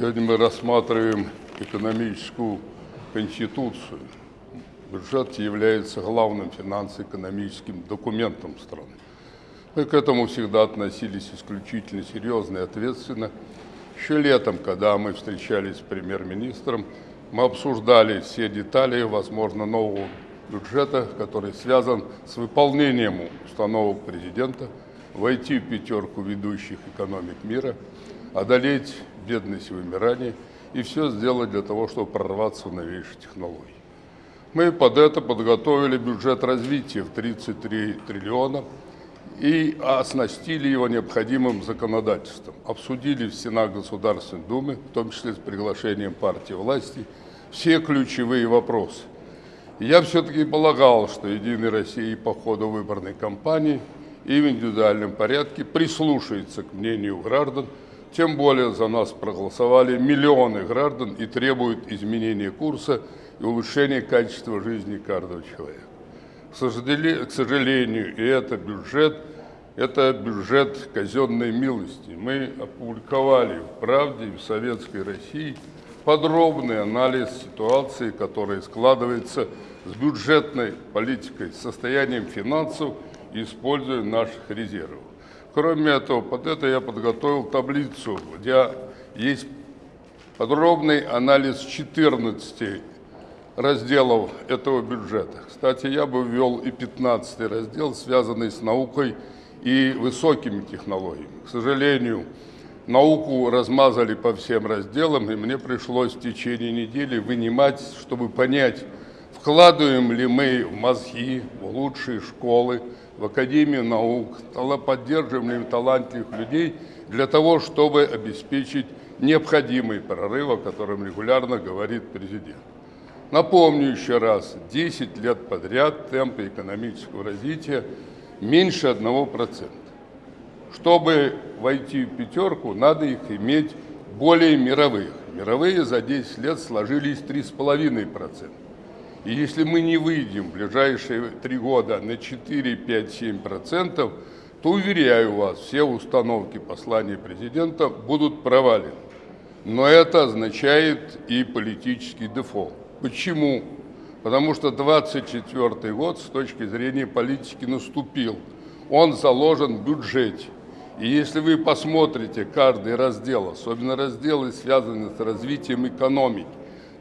Сегодня мы рассматриваем экономическую конституцию. Бюджет является главным финансово-экономическим документом страны. Мы к этому всегда относились исключительно серьезно и ответственно. Еще летом, когда мы встречались с премьер-министром, мы обсуждали все детали, возможно, нового бюджета, который связан с выполнением установок президента, войти в пятерку ведущих экономик мира, одолеть бедность и вымирание и все сделать для того, чтобы прорваться в новейшие технологии. Мы под это подготовили бюджет развития в 33 триллиона и оснастили его необходимым законодательством. Обсудили в Сенат Государственной Думы, в том числе с приглашением партии власти, все ключевые вопросы. Я все-таки полагал, что «Единая Россия» по ходу выборной кампании и в индивидуальном порядке прислушается к мнению граждан, тем более за нас проголосовали миллионы граждан и требуют изменения курса и улучшения качества жизни каждого человека. К сожалению, и это бюджет, это бюджет казенной милости. Мы опубликовали в «Правде» и в Советской России подробный анализ ситуации, которая складывается с бюджетной политикой, состоянием финансов используя наших резервов. Кроме этого, под это я подготовил таблицу, где есть подробный анализ 14 разделов этого бюджета. Кстати, я бы ввел и 15 раздел, связанный с наукой и высокими технологиями. К сожалению, науку размазали по всем разделам, и мне пришлось в течение недели вынимать, чтобы понять, вкладываем ли мы в мозги, в лучшие школы, в Академию наук, поддерживаем ли талантливых людей для того, чтобы обеспечить необходимый прорыв, о котором регулярно говорит президент. Напомню еще раз, 10 лет подряд темпы экономического развития меньше 1%. Чтобы войти в пятерку, надо их иметь более мировых. Мировые за 10 лет сложились 3,5%. И если мы не выйдем в ближайшие три года на 4, 5, 7 процентов, то, уверяю вас, все установки послания президента будут провалены. Но это означает и политический дефолт. Почему? Потому что 24 год с точки зрения политики наступил. Он заложен в бюджете. И если вы посмотрите каждый раздел, особенно разделы, связанные с развитием экономики,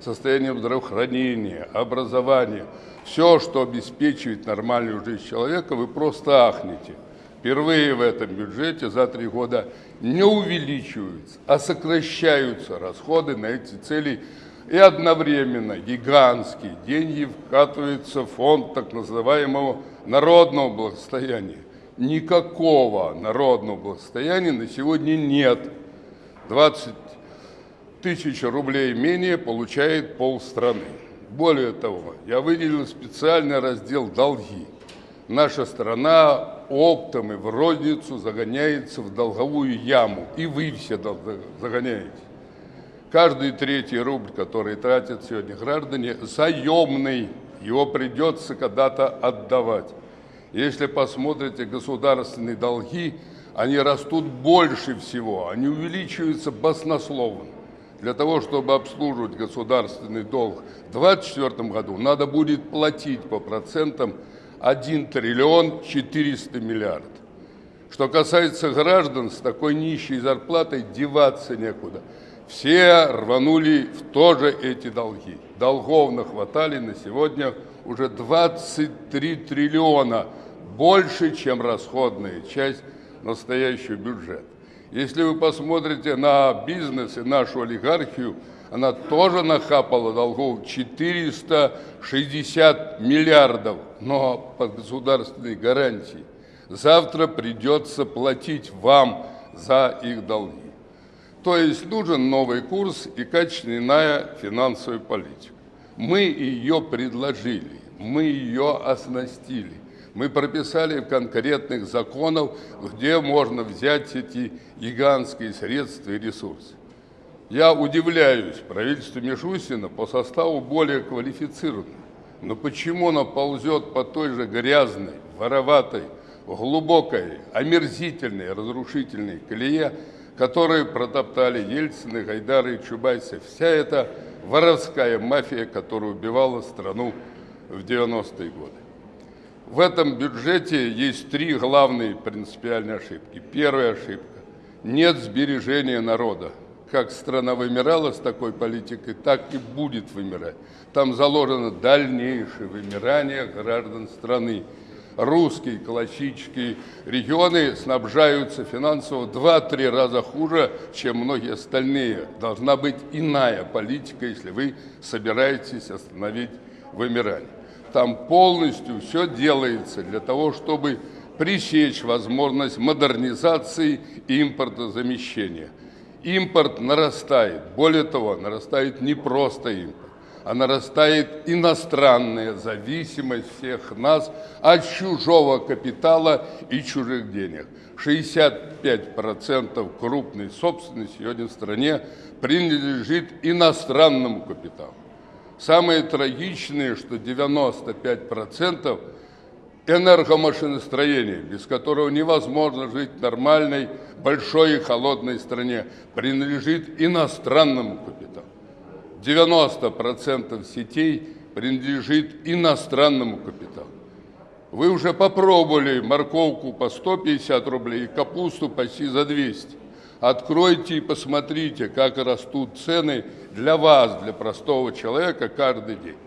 состоянием здравоохранения, образования, все, что обеспечивает нормальную жизнь человека, вы просто ахнете. Впервые в этом бюджете за три года не увеличиваются, а сокращаются расходы на эти цели и одновременно гигантские деньги вкатываются в фонд так называемого народного благосостояния. Никакого народного благосостояния на сегодня нет. 20 тысяч рублей менее получает полстраны. Более того, я выделил специальный раздел «Долги». Наша страна оптом и в розницу загоняется в долговую яму, и вы все загоняете. Каждый третий рубль, который тратят сегодня граждане, заемный, его придется когда-то отдавать. Если посмотрите государственные долги, они растут больше всего, они увеличиваются баснословно. Для того, чтобы обслуживать государственный долг в 2024 году, надо будет платить по процентам 1 триллион 400 миллиардов. Что касается граждан, с такой нищей зарплатой деваться некуда. Все рванули в тоже эти долги. Долгов нахватали на сегодня уже 23 триллиона, больше, чем расходная часть настоящего бюджета. Если вы посмотрите на бизнес и нашу олигархию, она тоже нахапала долгов 460 миллиардов, но под государственной гарантией. Завтра придется платить вам за их долги. То есть нужен новый курс и качественная финансовая политика. Мы ее предложили, мы ее оснастили – мы прописали конкретных законов, где можно взять эти гигантские средства и ресурсы. Я удивляюсь правительству Мишустина по составу более квалифицированным. Но почему оно ползет по той же грязной, вороватой, глубокой, омерзительной, разрушительной колее, которые протоптали Ельцины, Гайдары и Чубайсы. Вся эта воровская мафия, которая убивала страну в 90-е годы. В этом бюджете есть три главные принципиальные ошибки. Первая ошибка – нет сбережения народа. Как страна вымирала с такой политикой, так и будет вымирать. Там заложено дальнейшее вымирание граждан страны. Русские классические регионы снабжаются финансово в 2-3 раза хуже, чем многие остальные. Должна быть иная политика, если вы собираетесь остановить вымирание. Там полностью все делается для того, чтобы пресечь возможность модернизации и импортозамещения. Импорт нарастает. Более того, нарастает не просто импорт, а нарастает иностранная зависимость всех нас от чужого капитала и чужих денег. 65% крупной собственности сегодня в стране принадлежит иностранному капиталу. Самое трагичное, что 95% энергомашиностроения, без которого невозможно жить в нормальной, большой и холодной стране, принадлежит иностранному капиталу. 90% сетей принадлежит иностранному капиталу. Вы уже попробовали морковку по 150 рублей и капусту почти за 200. Откройте и посмотрите, как растут цены для вас, для простого человека каждый день.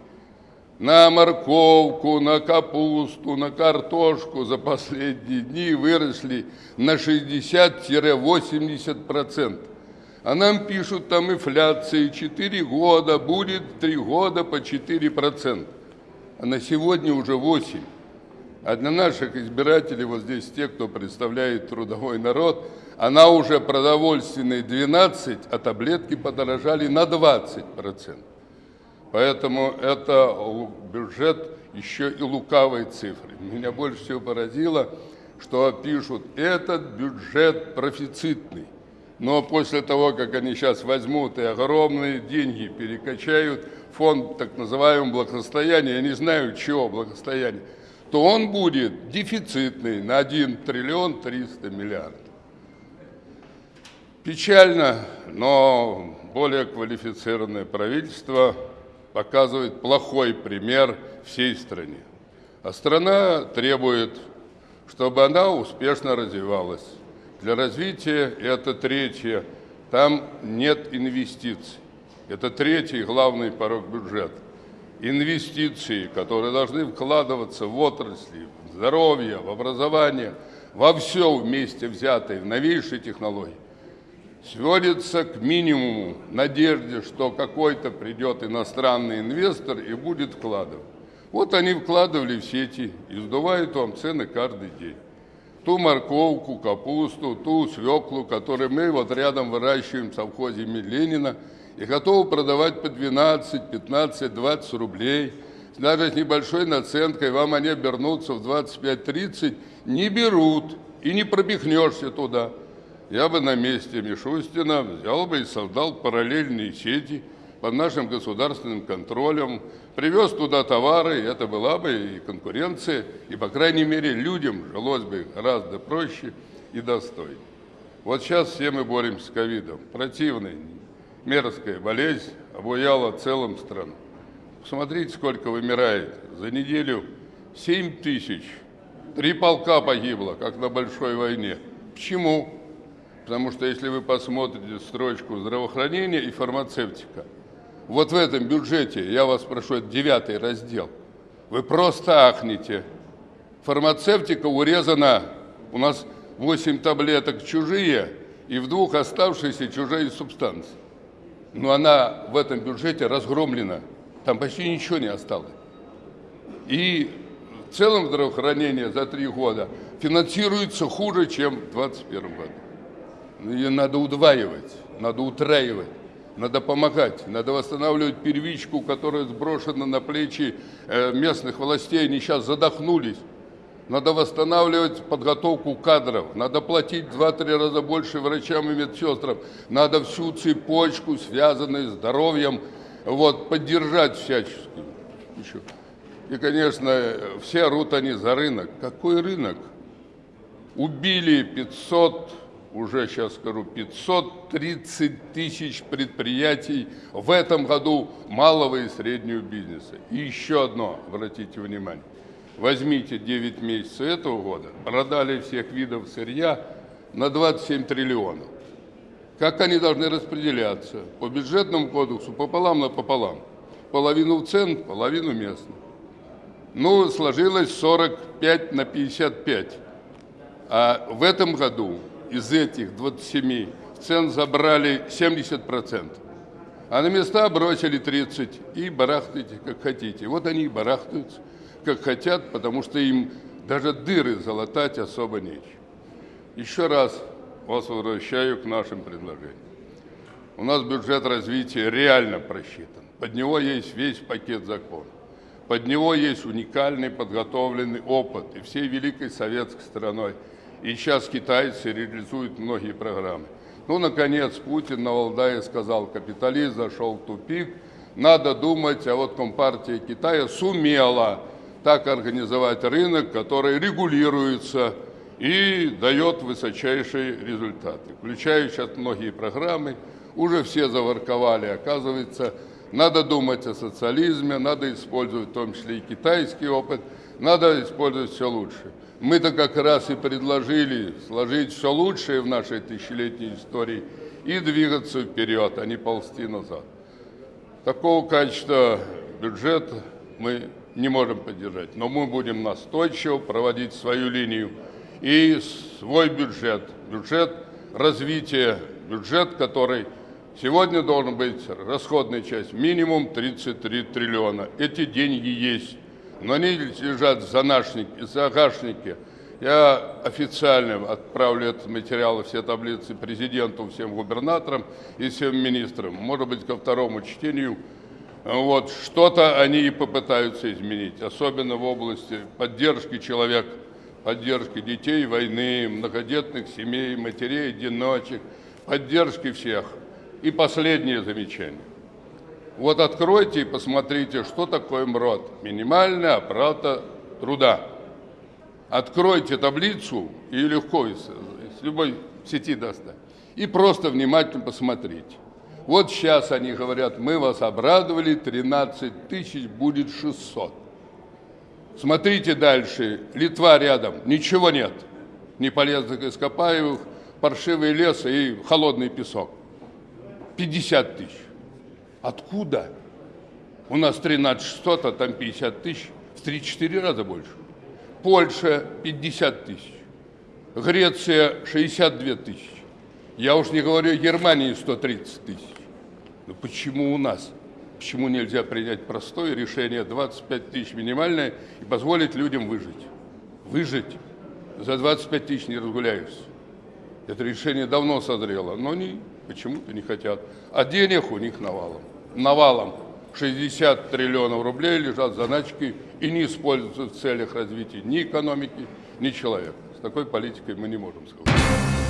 На морковку, на капусту, на картошку за последние дни выросли на 60-80%. А нам пишут, там инфляции 4 года, будет 3 года по 4%. А на сегодня уже 8%. А для наших избирателей, вот здесь те, кто представляет трудовой народ, она уже продовольственной 12, а таблетки подорожали на 20%. Поэтому это бюджет еще и лукавой цифры. Меня больше всего поразило, что пишут, этот бюджет профицитный. Но после того, как они сейчас возьмут и огромные деньги перекачают фонд так называемого благосостояния, я не знаю, чего благосостояния, то он будет дефицитный на 1 триллион 300 миллиардов. Печально, но более квалифицированное правительство показывает плохой пример всей стране. А страна требует, чтобы она успешно развивалась. Для развития это третье. Там нет инвестиций. Это третий главный порог бюджета инвестиции, которые должны вкладываться в отрасли, в здоровье, в образование, во все вместе взятое, в новейшие технологии, сводится к минимуму надежде, что какой-то придет иностранный инвестор и будет вкладывать. Вот они вкладывали в сети и сдувают вам цены каждый день. Ту морковку, капусту, ту свеклу, которую мы вот рядом выращиваем в совхозе Ленина – и готовы продавать по 12, 15, 20 рублей. Даже с небольшой наценкой вам они обернутся в 25-30, не берут и не пробегнешься туда. Я бы на месте Мишустина взял бы и создал параллельные сети под нашим государственным контролем, привез туда товары, это была бы и конкуренция, и, по крайней мере, людям жилось бы гораздо проще и достойнее. Вот сейчас все мы боремся с ковидом. Противный, мерзкая болезнь обуяла целым страну. Посмотрите, сколько вымирает. За неделю 7 тысяч. Три полка погибло, как на большой войне. Почему? Потому что если вы посмотрите строчку здравоохранения и фармацевтика, вот в этом бюджете, я вас прошу, это девятый раздел, вы просто ахнете. Фармацевтика урезана, у нас 8 таблеток чужие и в двух оставшиеся чужие субстанции но она в этом бюджете разгромлена. Там почти ничего не осталось. И в целом здравоохранение за три года финансируется хуже, чем в 2021 году. Ее надо удваивать, надо утраивать, надо помогать, надо восстанавливать первичку, которая сброшена на плечи э, местных властей, они сейчас задохнулись. Надо восстанавливать подготовку кадров, надо платить в 2-3 раза больше врачам и медсестрам, надо всю цепочку, связанную с здоровьем, вот, поддержать всячески. Еще. И, конечно, все орут они за рынок. Какой рынок? Убили 500 уже сейчас скажу, 530 тысяч предприятий в этом году малого и среднего бизнеса. И еще одно, обратите внимание. Возьмите 9 месяцев этого года, продали всех видов сырья на 27 триллионов. Как они должны распределяться? По бюджетному кодексу пополам на пополам. Половину в цен, половину местно. Ну, сложилось 45 на 55. А в этом году из этих 27 цен забрали 70%, а на места бросили 30 и барахтайте, как хотите. Вот они и барахтаются, как хотят, потому что им даже дыры залатать особо нечего. Еще раз вас возвращаю к нашим предложениям. У нас бюджет развития реально просчитан. Под него есть весь пакет законов. Под него есть уникальный подготовленный опыт и всей великой советской страной – и сейчас китайцы реализуют многие программы. Ну, наконец, Путин на Валдае сказал, капитализм зашел в тупик, надо думать, а вот Компартия Китая сумела так организовать рынок, который регулируется и дает высочайшие результаты. Включая сейчас многие программы, уже все заворковали, оказывается, надо думать о социализме, надо использовать в том числе и китайский опыт, надо использовать все лучше. Мы-то как раз и предложили сложить все лучшее в нашей тысячелетней истории и двигаться вперед, а не ползти назад. Такого качества бюджет мы не можем поддержать, но мы будем настойчиво проводить свою линию и свой бюджет, бюджет развития, бюджет, который сегодня должен быть расходная часть минимум 33 триллиона. Эти деньги есть но они лежат в загашнике. Я официально отправлю этот материал, все таблицы президенту, всем губернаторам и всем министрам. Может быть, ко второму чтению. Вот, что-то они и попытаются изменить, особенно в области поддержки человека, поддержки детей войны, многодетных семей, матерей, одиночек, поддержки всех. И последнее замечание. Вот откройте и посмотрите, что такое МРОД. Минимальная оплата труда. Откройте таблицу и легко из, из любой сети достать. И просто внимательно посмотрите. Вот сейчас они говорят, мы вас обрадовали, 13 тысяч будет 600. Смотрите дальше, Литва рядом, ничего нет. Ни полезных ископаемых, паршивый лес и холодный песок. 50 тысяч. Откуда? У нас 13 600, а там 50 тысяч, в 3-4 раза больше. Польша 50 тысяч, Греция 62 тысячи. Я уж не говорю о Германии 130 тысяч. Но почему у нас? Почему нельзя принять простое решение 25 тысяч минимальное и позволить людям выжить? Выжить. За 25 тысяч не разгуляешься. Это решение давно созрело, но они почему-то не хотят. А денег у них навалом навалом 60 триллионов рублей лежат заначки и не используются в целях развития ни экономики, ни человека. С такой политикой мы не можем сказать.